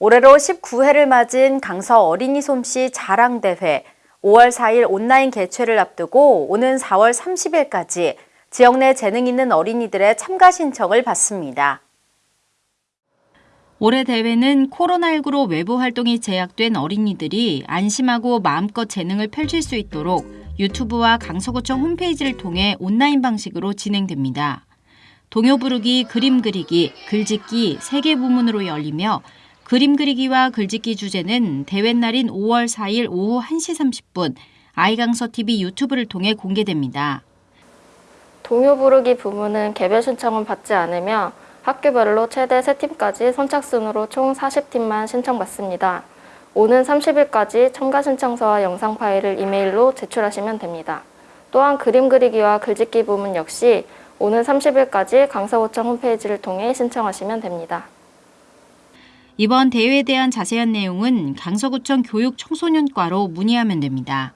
올해로 19회를 맞은 강서 어린이 솜씨 자랑대회 5월 4일 온라인 개최를 앞두고 오는 4월 30일까지 지역 내 재능 있는 어린이들의 참가 신청을 받습니다. 올해 대회는 코로나19로 외부 활동이 제약된 어린이들이 안심하고 마음껏 재능을 펼칠 수 있도록 유튜브와 강서구청 홈페이지를 통해 온라인 방식으로 진행됩니다. 동요 부르기, 그림 그리기, 글짓기 세개 부문으로 열리며 그림 그리기와 글짓기 주제는 대회 날인 5월 4일 오후 1시 30분 아이강서TV 유튜브를 통해 공개됩니다. 동요 부르기 부문은 개별 신청은 받지 않으며 학교별로 최대 3팀까지 선착순으로 총 40팀만 신청받습니다. 오는 30일까지 첨가 신청서와 영상 파일을 이메일로 제출하시면 됩니다. 또한 그림 그리기와 글짓기 부문 역시 오는 30일까지 강서구청 홈페이지를 통해 신청하시면 됩니다. 이번 대회에 대한 자세한 내용은 강서구청 교육청소년과로 문의하면 됩니다.